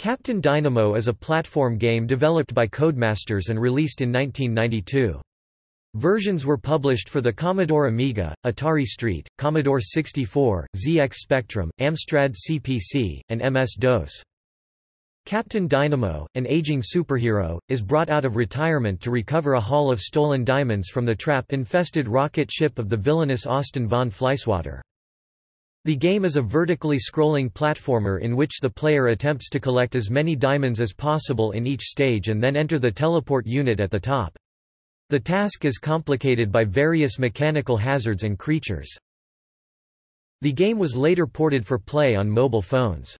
Captain Dynamo is a platform game developed by Codemasters and released in 1992. Versions were published for the Commodore Amiga, Atari ST, Commodore 64, ZX Spectrum, Amstrad CPC, and MS-DOS. Captain Dynamo, an aging superhero, is brought out of retirement to recover a haul of stolen diamonds from the trap-infested rocket ship of the villainous Austin von Flyswatter. The game is a vertically scrolling platformer in which the player attempts to collect as many diamonds as possible in each stage and then enter the teleport unit at the top. The task is complicated by various mechanical hazards and creatures. The game was later ported for play on mobile phones.